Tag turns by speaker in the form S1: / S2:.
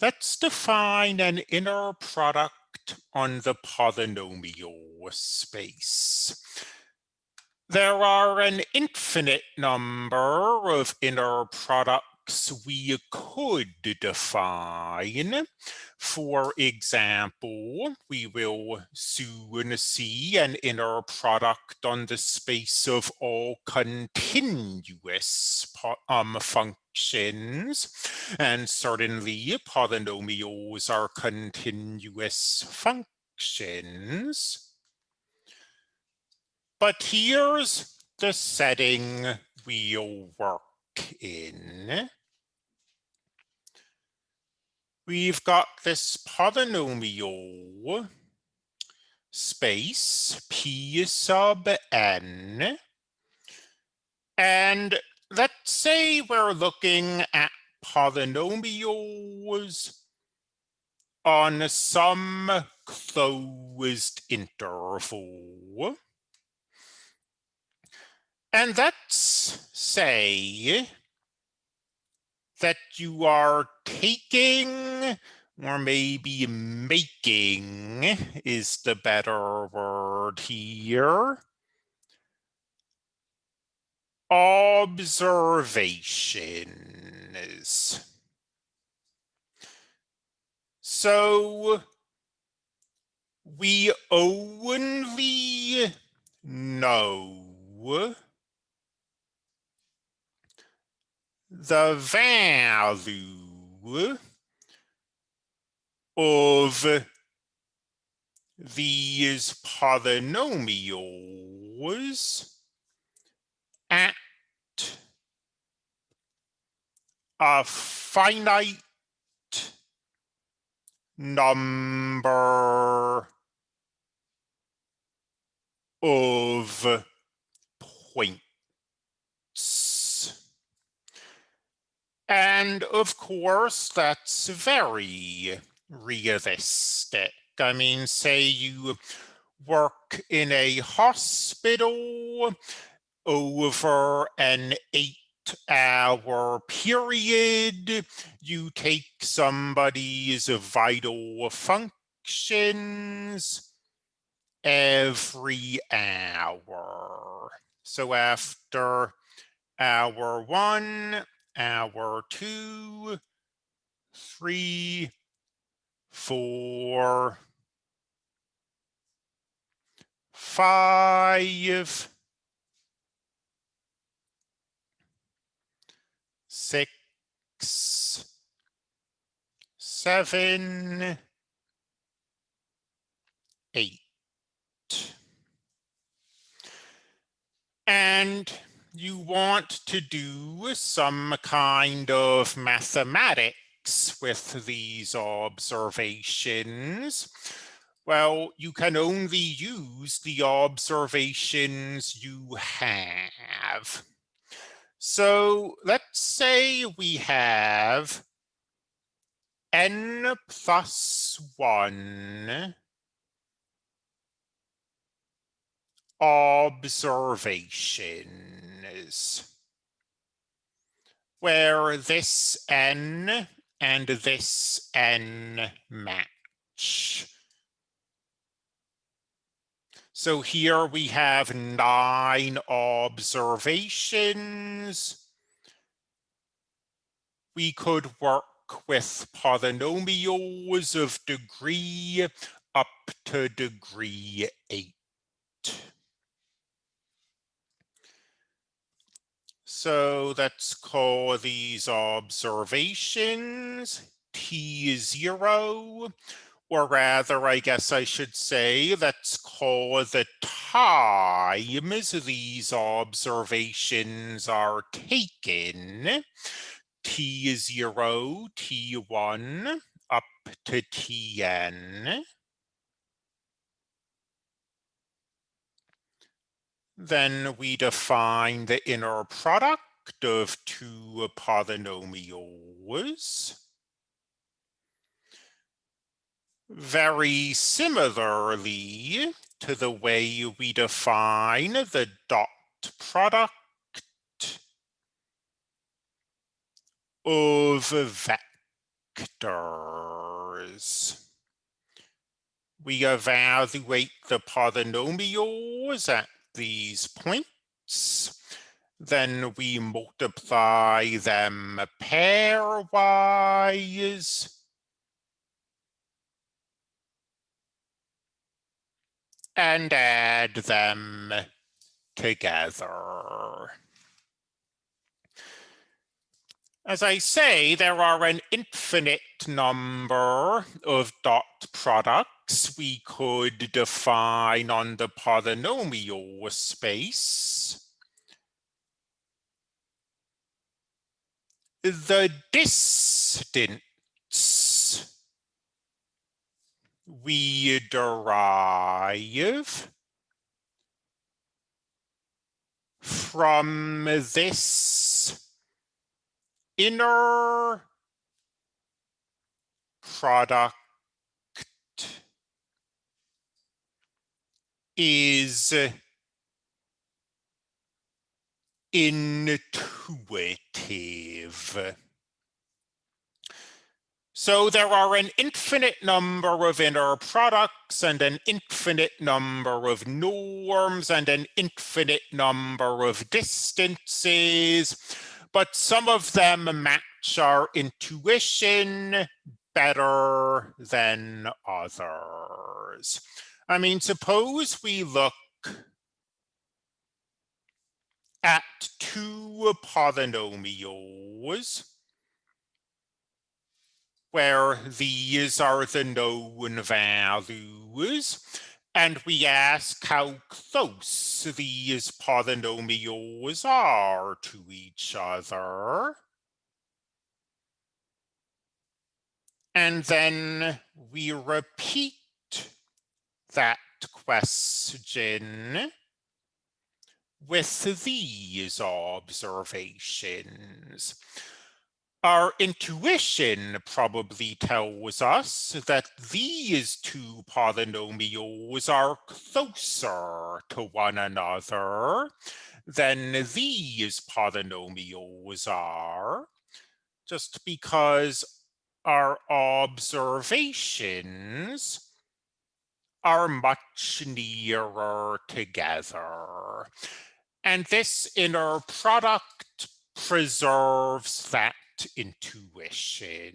S1: Let's define an inner product on the polynomial space. There are an infinite number of inner products we could define. For example, we will soon see an inner product on the space of all continuous um, functions. And certainly polynomials are continuous functions. But here's the setting we'll work in we've got this polynomial space p sub n. And let's say we're looking at polynomials on some closed interval. And let's say that you are taking or maybe making is the better word here. Observations. So we only know the value of these polynomials at a finite number of points. And of course, that's very realistic. I mean, say you work in a hospital over an eight hour period, you take somebody's vital functions every hour. So after hour one, hour two, three, four, five, six, seven, eight. And you want to do some kind of mathematics with these observations, well, you can only use the observations you have. So let's say we have n plus 1 observations where this n and this n match. So here we have nine observations. We could work with polynomials of degree up to degree eight. So let's call these observations T0, or rather, I guess I should say, let's call the times these observations are taken T0, T1, up to Tn. Then we define the inner product of two polynomials. Very similarly to the way we define the dot product of vectors. We evaluate the polynomials at these points. Then we multiply them pairwise. And add them together. As I say, there are an infinite number of dot products we could define on the polynomial space. The distance we derive from this inner product is intuitive. So there are an infinite number of inner products and an infinite number of norms and an infinite number of distances, but some of them match our intuition better than others. I mean, suppose we look at two polynomials where these are the known values, and we ask how close these polynomials are to each other. And then we repeat that question with these observations. Our intuition probably tells us that these two polynomials are closer to one another than these polynomials are, just because our observations are much nearer together. And this inner product preserves that intuition.